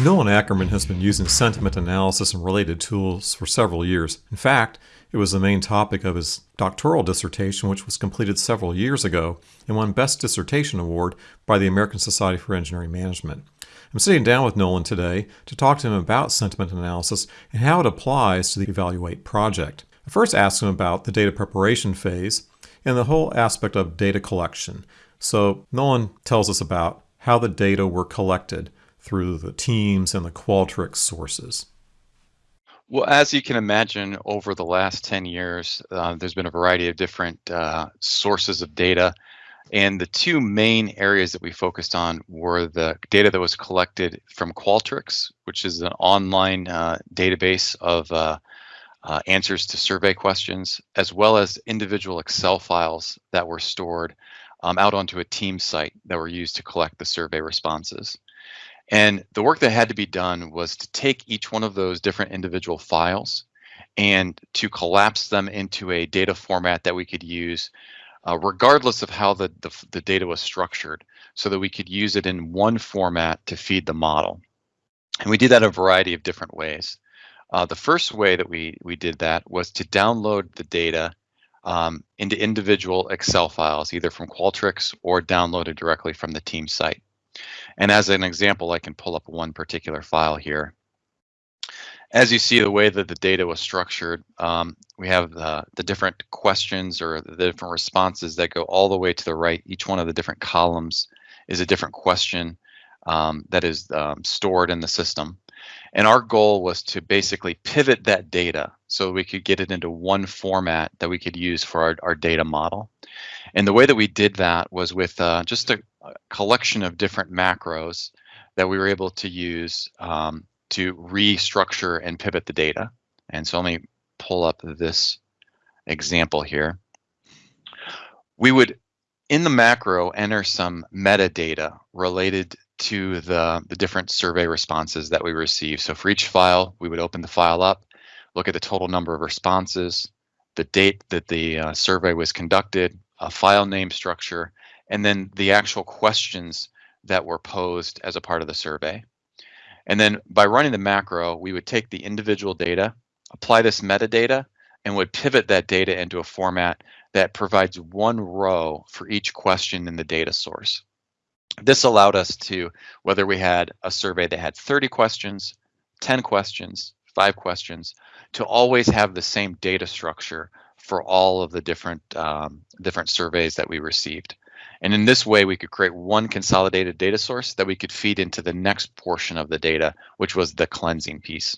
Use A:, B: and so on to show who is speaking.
A: Nolan Ackerman has been using sentiment analysis and related tools for several years. In fact, it was the main topic of his doctoral dissertation, which was completed several years ago and won Best Dissertation Award by the American Society for Engineering Management. I'm sitting down with Nolan today to talk to him about sentiment analysis and how it applies to the Evaluate project. I first asked him about the data preparation phase and the whole aspect of data collection. So, Nolan tells us about how the data were collected through the teams and the Qualtrics sources?
B: Well, as you can imagine, over the last 10 years, uh, there's been a variety of different uh, sources of data. And the two main areas that we focused on were the data that was collected from Qualtrics, which is an online uh, database of uh, uh, answers to survey questions, as well as individual Excel files that were stored um, out onto a team site that were used to collect the survey responses. And the work that had to be done was to take each one of those different individual files and to collapse them into a data format that we could use uh, regardless of how the, the, the, data was structured so that we could use it in one format to feed the model. And we did that a variety of different ways. Uh, the first way that we, we did that was to download the data um, into individual Excel files, either from Qualtrics or downloaded directly from the team site. And as an example, I can pull up one particular file here. As you see, the way that the data was structured, um, we have the, the different questions or the different responses that go all the way to the right. Each one of the different columns is a different question um, that is um, stored in the system. And our goal was to basically pivot that data so we could get it into one format that we could use for our, our data model. And the way that we did that was with uh, just a, a, collection of different macros that we were able to use um, to restructure and pivot the data. And so let me pull up this example here. We would, in the macro, enter some metadata related to the, the different survey responses that we receive. So for each file, we would open the file up, look at the total number of responses, the date that the uh, survey was conducted, a file name structure, and then the actual questions that were posed as a part of the survey. And then by running the macro, we would take the individual data, apply this metadata, and would pivot that data into a format that provides one row for each question in the data source. This allowed us to, whether we had a survey that had 30 questions, 10 questions, five questions, to always have the same data structure for all of the different um, different surveys that we received. And in this way, we could create one consolidated data source that we could feed into the next portion of the data, which was the cleansing piece.